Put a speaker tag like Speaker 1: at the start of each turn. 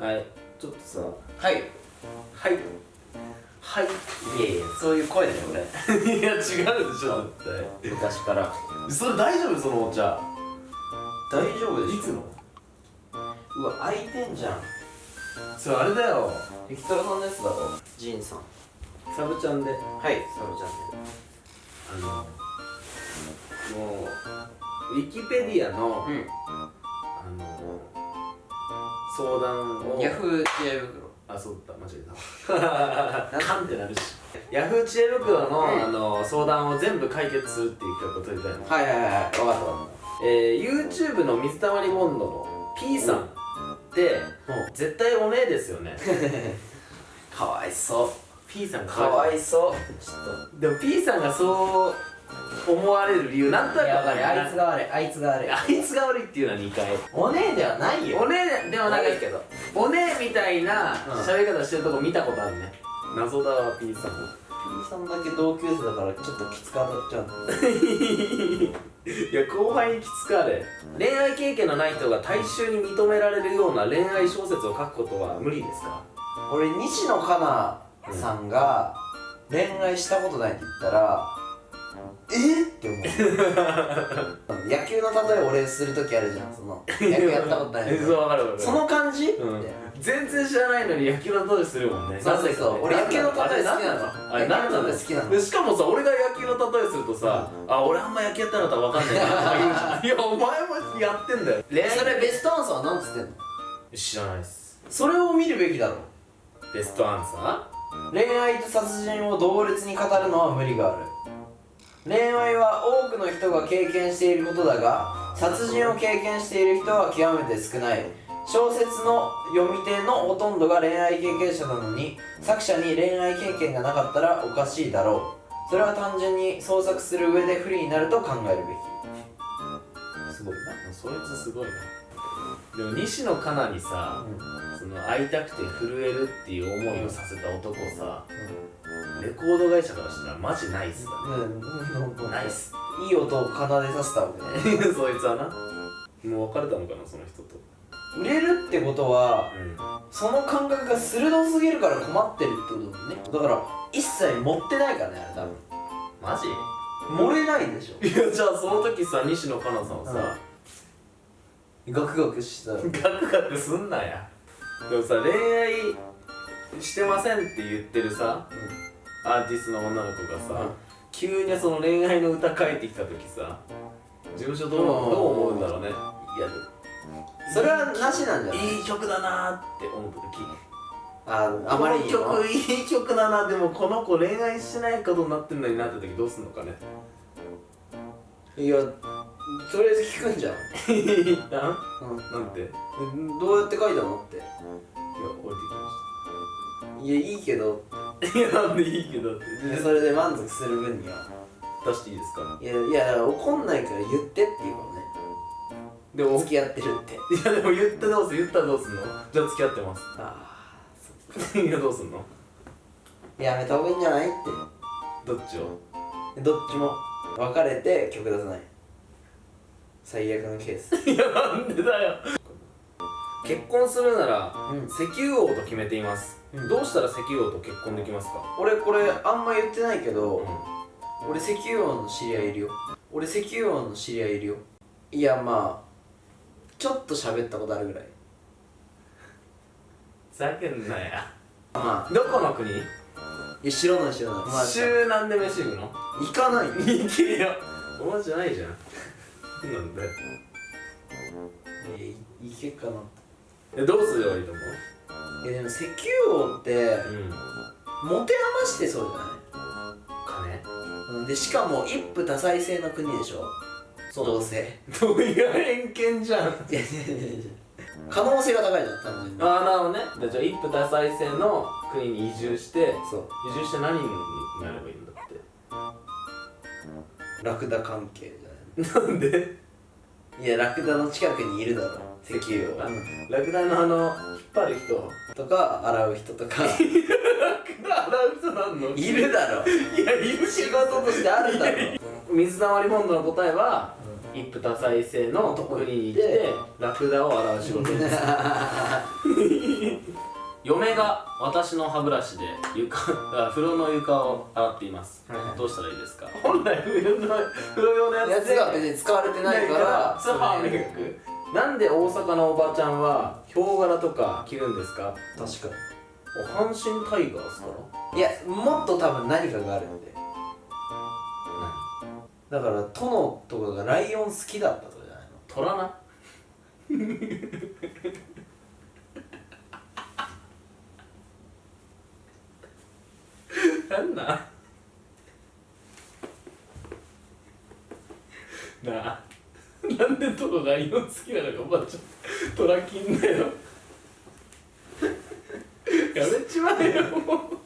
Speaker 1: はい。ちょっとさ
Speaker 2: はい。
Speaker 1: はい。はい。
Speaker 2: いやいやそういう声だよ俺。
Speaker 1: いや違うでしょ絶
Speaker 2: 昔から。
Speaker 1: 対それ大丈夫？そのお茶
Speaker 2: 大丈夫でしょ。
Speaker 1: いつの？
Speaker 2: うわ開いてんじゃん。
Speaker 1: それあれだよ。
Speaker 2: エキトラさんのやつだろ。ジンさん。
Speaker 1: サブちゃんで。
Speaker 2: はいサブちゃん
Speaker 1: あのもうウィキペディアの、
Speaker 2: で
Speaker 1: あの相談を。
Speaker 2: うんヤフー知恵袋。
Speaker 1: あそうだ間違えた。カンってなるし。ヤフー知恵袋の,、
Speaker 2: うん。
Speaker 1: あの相談を全部解決するっていう企画を取りたいの、
Speaker 2: はいはいはい分かった分かっ
Speaker 1: えー、YouTube の水溜りボンドの P さんって、絶対お姉ですよね。
Speaker 2: た かわいそう。
Speaker 1: P さん
Speaker 2: かわいそう。ちょっ
Speaker 1: でも P さんがそう思われる理由なんとなく
Speaker 2: とやばいあいつ
Speaker 1: が
Speaker 2: が悪い。あいつが悪い。
Speaker 1: あいつが悪いっていうのは2回
Speaker 2: お姉ではないよ。
Speaker 1: お姉でもな
Speaker 2: いけど
Speaker 1: お姉みたいな
Speaker 2: うん。
Speaker 1: 喋り方してるとこ見たことあるね謎だわ P さん
Speaker 2: P さんだけ同級生だからちょっときつく当たっちゃう
Speaker 1: いや後輩にきつかれ。恋愛経験のない人が大衆に認められるような恋愛小説を書くことは無理ですか？
Speaker 2: 俺西野カナさんが恋愛したことないって言ったらえって思う。野球の例え俺する時あるじゃんその野球やったことない
Speaker 1: え そう分かる分かる。
Speaker 2: その感じ、
Speaker 1: うん。全然知らないのに野球の例えするもんね。
Speaker 2: そうそうそう。俺野球の例え好きなの。
Speaker 1: あれ何なの
Speaker 2: 好きなの。
Speaker 1: でしかもさ俺が野球の例えするとさあ俺あんま野球やってなかったら分かんない いやお前もやってんだよ。
Speaker 2: それベストアンサーは何つってんの？
Speaker 1: 知らないっす。
Speaker 2: それを見るべきだろ。
Speaker 1: ベストアンサ
Speaker 2: 恋愛と殺人を同列に語るのは無理があるくの人が経験していることだが殺人を経験している人は極めて少ない。小説の読み手のほとんどが恋愛経験者なのに作者に恋愛経験がなかったらおかしいだろう。それは単純に創作する上で不利になると考えるべき。すごいな。
Speaker 1: ーそいつすごいな。でも西野カナにさその会いたくて震えるっていう思いをさせた男さレコード会社からしたらマジナイスだ
Speaker 2: うん、うん、
Speaker 1: ねナイス
Speaker 2: いい音を奏でさせたわけね
Speaker 1: そいつはな。もう別れたのかなその人と。
Speaker 2: 売れるってことは
Speaker 1: うん。
Speaker 2: その感覚が鋭すぎるから困ってるってことだもんね。だから一切持ってないからねあれ多分。
Speaker 1: マジ？
Speaker 2: 漏れないでしょ。
Speaker 1: いやじゃあその時さ西野カナさんはさ、
Speaker 2: ガクガクした。ら
Speaker 1: ガクガクすんなや。でもさ恋愛してませんって言ってるさアーティストの女の子がさ、
Speaker 2: うん
Speaker 1: 急にその恋愛の歌書いてきた時さ事務所どう,、
Speaker 2: うん
Speaker 1: どう思うんだろうね。いや
Speaker 2: それはなしなんじゃない？
Speaker 1: いい曲だなーって思った時。
Speaker 2: ああまりにも
Speaker 1: この曲いい曲だなでもこの子恋愛しないことになってんのになった時どうすんのかね。
Speaker 2: いやとりあえず聞くんじゃん、
Speaker 1: 一旦
Speaker 2: う
Speaker 1: なんて？
Speaker 2: どうやって書いたのって。
Speaker 1: 降り
Speaker 2: いやいいけど
Speaker 1: てきました。いやなんでいいけどって。
Speaker 2: でそれで満足する分には
Speaker 1: 出していいですか
Speaker 2: いやいや怒んないから言ってっていうかね。
Speaker 1: でも
Speaker 2: 付き合ってるって。
Speaker 1: いやでも言ってどうする？言ったらどうすんの？じゃあ付き合ってます。
Speaker 2: あ
Speaker 1: いやどうすんの？
Speaker 2: あやめた方がいいんじゃないって。
Speaker 1: どっちを？
Speaker 2: どっちも。別れて曲出さない。最悪のケース。
Speaker 1: いやなんでだよ結婚するなら
Speaker 2: うん。
Speaker 1: 石油王と決めています、
Speaker 2: うん。
Speaker 1: どうしたら石油王と結婚できますか？
Speaker 2: 俺これあんま言ってないけど、
Speaker 1: う
Speaker 2: 俺石油王の知り合いいるよ。俺石油王の知り合いいるよ。いやまあちょっと喋ったことあるぐらい。
Speaker 1: ふざけんなや。
Speaker 2: まあ。
Speaker 1: どこの国？
Speaker 2: いや知らない知らない。まあ
Speaker 1: 週なんで飯行くの？
Speaker 2: 行かない。よ
Speaker 1: 行けよ。お前じゃないじゃん。なんだよ
Speaker 2: いやいけっかな
Speaker 1: えどうすればいいと思う？
Speaker 2: いやでも石油王って
Speaker 1: うん。
Speaker 2: 持て余してそうじゃ
Speaker 1: 金
Speaker 2: ない？うんでしかも一夫多妻制の国でしょ？
Speaker 1: そう。
Speaker 2: どうせ。
Speaker 1: どういう偏見じゃん。
Speaker 2: いやいやいやいや。可能性が高いじゃん単純に。
Speaker 1: ああなるほどね。でじゃあ一夫多妻制の国に移住して
Speaker 2: そう。
Speaker 1: 移住して何になればいいんだっ
Speaker 2: ラクダ関係じゃ
Speaker 1: てなんで？
Speaker 2: ないいやラクダの近くにいるだろ石油王
Speaker 1: あラクダのあの引っ張る人
Speaker 2: とか洗う人とか。
Speaker 1: ラクダ洗う人なんの？
Speaker 2: いるだろ
Speaker 1: いやいる
Speaker 2: 仕事としてあるだろ
Speaker 1: 水溜りボンドの答えは、一夫多妻制の国に行ってラクダを洗う仕事です 嫁が私の歯ブラシで床あ風呂の床を洗っています、
Speaker 2: はいはい。
Speaker 1: どうしたらいいですか？本来風呂の風呂用のや
Speaker 2: やつが別に使われてないから。
Speaker 1: そう歯磨く。なんで大阪のおばちゃんはヒョウ柄とか着るんですか？
Speaker 2: 確か
Speaker 1: お阪神タイガースから？
Speaker 2: にいやもっと多分何かがあるんで。だから殿とかがライオン好きだったとかじゃないの？
Speaker 1: 虎ななんなんなあ なんでトロライオン好きなのかおばちゃんトラキンだよ。やめちまえよ。もう